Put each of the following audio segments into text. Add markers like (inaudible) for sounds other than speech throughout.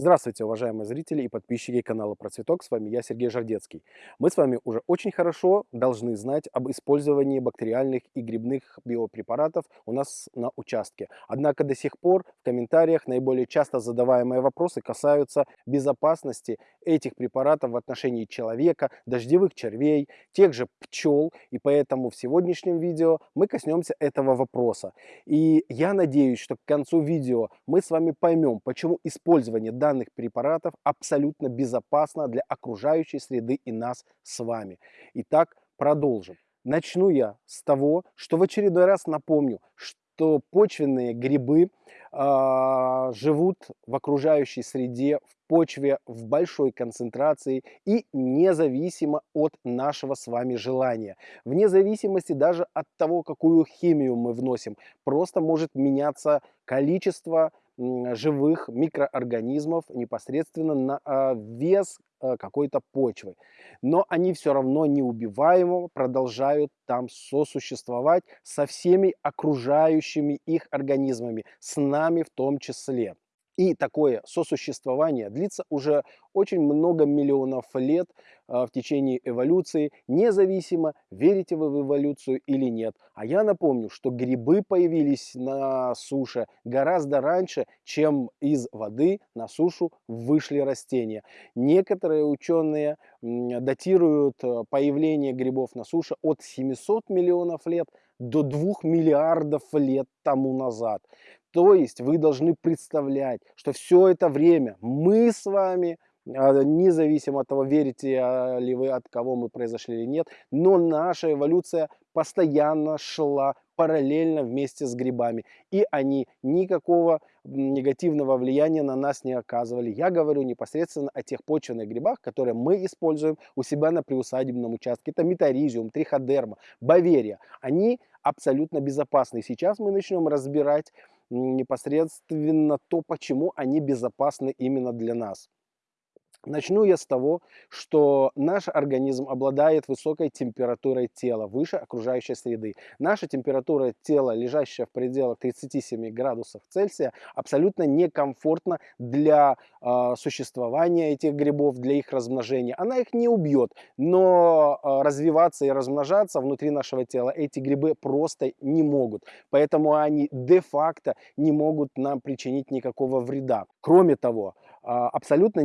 Здравствуйте, уважаемые зрители и подписчики канала Процветок. С вами я, Сергей Жардецкий. Мы с вами уже очень хорошо должны знать об использовании бактериальных и грибных биопрепаратов у нас на участке. Однако до сих пор в комментариях наиболее часто задаваемые вопросы касаются безопасности этих препаратов в отношении человека, дождевых червей, тех же пчел. И поэтому в сегодняшнем видео мы коснемся этого вопроса. И я надеюсь, что к концу видео мы с вами поймем, почему использование данных данных препаратов абсолютно безопасно для окружающей среды и нас с вами. Итак, продолжим. Начну я с того, что в очередной раз напомню, что почвенные грибы э, живут в окружающей среде, в почве в большой концентрации и независимо от нашего с вами желания. Вне зависимости даже от того, какую химию мы вносим, просто может меняться количество живых микроорганизмов непосредственно на а, вес а, какой-то почвы. Но они все равно неубиваемо продолжают там сосуществовать со всеми окружающими их организмами, с нами в том числе. И такое сосуществование длится уже очень много миллионов лет а, в течение эволюции, независимо, верите вы в эволюцию или нет. А я напомню, что грибы появились на суше гораздо раньше, чем из воды на сушу вышли растения. Некоторые ученые датируют а, появление грибов на суше от 700 миллионов лет до 2 миллиардов лет тому назад. То есть вы должны представлять, что все это время мы с вами, а, независимо от того, верите а, ли вы, от кого мы произошли или нет, но наша эволюция постоянно шла параллельно вместе с грибами. И они никакого негативного влияния на нас не оказывали. Я говорю непосредственно о тех почвенных грибах, которые мы используем у себя на приусадебном участке. Это метаризиум, триходерма, баверия. Они абсолютно безопасны. Сейчас мы начнем разбирать непосредственно то, почему они безопасны именно для нас. Начну я с того, что наш организм обладает высокой температурой тела, выше окружающей среды. Наша температура тела, лежащая в пределах 37 градусов Цельсия, абсолютно некомфортна для э, существования этих грибов, для их размножения. Она их не убьет, но э, развиваться и размножаться внутри нашего тела эти грибы просто не могут. Поэтому они де-факто не могут нам причинить никакого вреда. Кроме того, а, абсолютно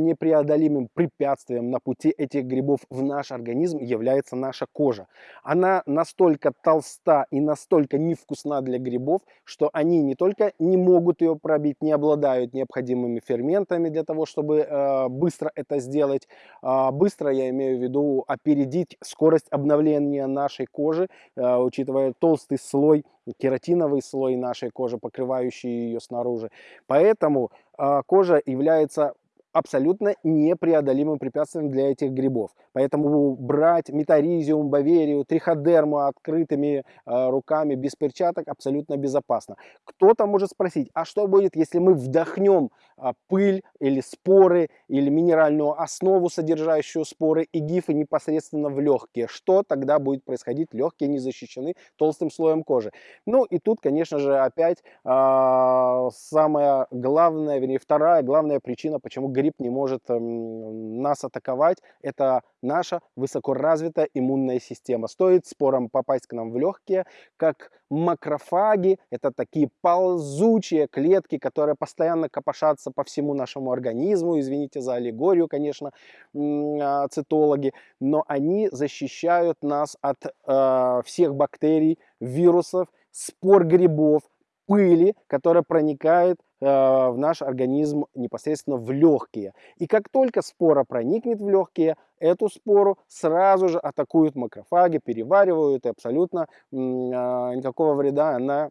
непреодолимым препятствием на пути этих грибов в наш организм является наша кожа. Она настолько толста и настолько невкусна для грибов, что они не только не могут ее пробить, не обладают необходимыми ферментами для того, чтобы э, быстро это сделать. Э, быстро я имею в виду опередить скорость обновления нашей кожи, э, учитывая толстый слой кератиновый слой нашей кожи, покрывающий ее снаружи. Поэтому э, кожа является абсолютно непреодолимым препятствием для этих грибов. Поэтому брать метаризиум, баверию, триходерму открытыми э, руками, без перчаток, абсолютно безопасно. Кто-то может спросить, а что будет, если мы вдохнем э, пыль или споры, или минеральную основу, содержащую споры и гифы непосредственно в легкие? Что тогда будет происходить? Легкие не защищены толстым слоем кожи. Ну и тут, конечно же, опять э, самая главная, вернее, вторая главная причина, почему гриб гриб не может эм, нас атаковать. Это наша высокоразвитая иммунная система. Стоит спорам попасть к нам в легкие, как макрофаги, это такие ползучие клетки, которые постоянно копошатся по всему нашему организму, извините за аллегорию, конечно, а, цитологи, но они защищают нас от э, всех бактерий, вирусов, спор грибов, пыли, которая проникает в наш организм непосредственно в легкие. И как только спора проникнет в легкие, эту спору сразу же атакуют макрофаги, переваривают, и абсолютно э, никакого вреда она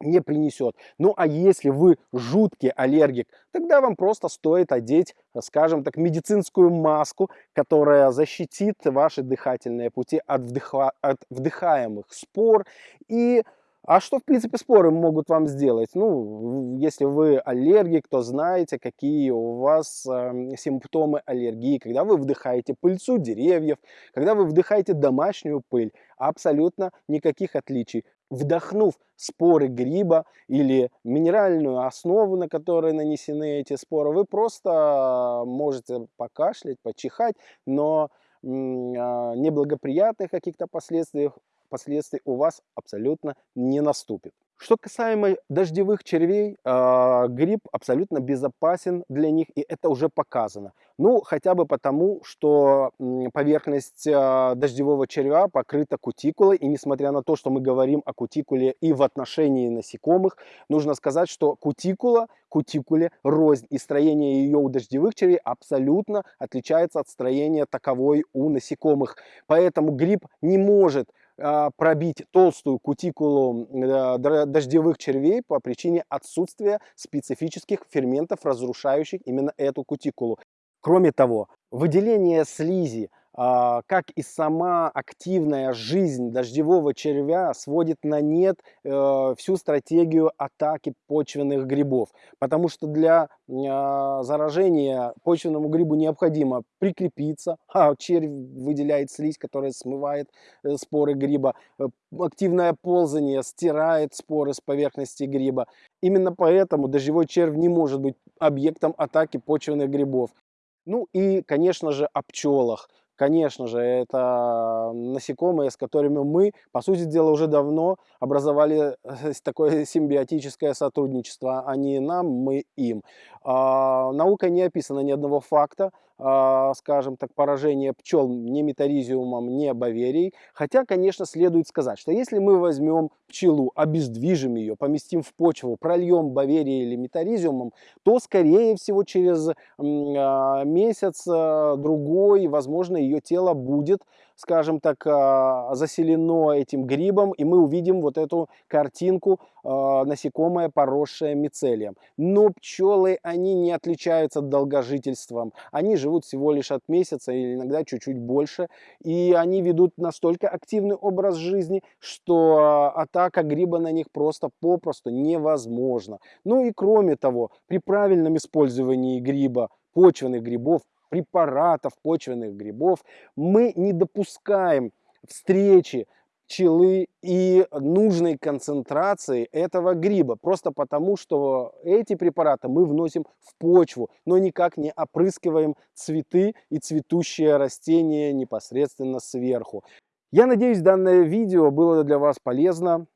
не принесет. Ну а если вы жуткий аллергик, тогда вам просто стоит одеть, скажем так, медицинскую маску, которая защитит ваши дыхательные пути от, вдыха, от вдыхаемых спор и А что, в принципе, споры могут вам сделать? Ну, если вы аллергик, то знаете, какие у вас э, симптомы аллергии. Когда вы вдыхаете пыльцу деревьев, когда вы вдыхаете домашнюю пыль, абсолютно никаких отличий. Вдохнув споры гриба или минеральную основу, на которой нанесены эти споры, вы просто можете покашлять, почихать, но а, неблагоприятных каких-то последствий последствий у вас абсолютно не наступит. Что касаемо дождевых червей, э, гриб абсолютно безопасен для них, и это уже показано. Ну, хотя бы потому, что поверхность э, дождевого червя покрыта кутикулой, и несмотря на то, что мы говорим о кутикуле и в отношении насекомых, нужно сказать, что кутикула, кутикуле рознь, и строение ее у дождевых червей абсолютно отличается от строения таковой у насекомых. Поэтому гриб не может а, пробить толстую кутикулу дождевых червей по причине отсутствия специфических ферментов, разрушающих именно эту кутикулу. Кроме того, выделение слизи а, как и сама активная жизнь дождевого червя сводит на нет э, всю стратегию атаки почвенных грибов. Потому что для а, заражения почвенному грибу необходимо прикрепиться, (laughs) а червь выделяет слизь, которая смывает э, споры гриба. Э, активное ползание стирает споры с поверхности гриба. Именно поэтому дождевой червь не может быть объектом атаки почвенных грибов. Ну и, конечно же, о пчелах. Конечно же, это насекомые, с которыми мы, по сути дела, уже давно образовали э, такое симбиотическое сотрудничество. Они нам, мы им. А, наука не описана ни одного факта, а, скажем так, поражения пчел ни метаризиумом, ни баверией. Хотя, конечно, следует сказать, что если мы возьмем пчелу, обездвижим ее, поместим в почву, прольем баверией или метаризиумом, то, скорее всего, через а, месяц, а, возможно, ее тело будет, скажем так, заселено этим грибом, и мы увидим вот эту картинку насекомое, поросшее мицелием. Но пчелы, они не отличаются долгожительством. Они живут всего лишь от месяца или иногда чуть-чуть больше. И они ведут настолько активный образ жизни, что а, атака гриба на них просто попросту невозможна. Ну и кроме того, при правильном использовании гриба, почвенных грибов, препаратов почвенных грибов, мы не допускаем встречи пчелы и нужной концентрации этого гриба. Просто потому, что эти препараты мы вносим в почву, но никак не опрыскиваем цветы и цветущие растения непосредственно сверху. Я надеюсь, данное видео было для вас полезно.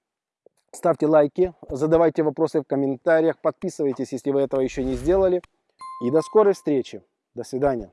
Ставьте лайки, задавайте вопросы в комментариях, подписывайтесь, если вы этого еще не сделали. И до скорой встречи. До свидания.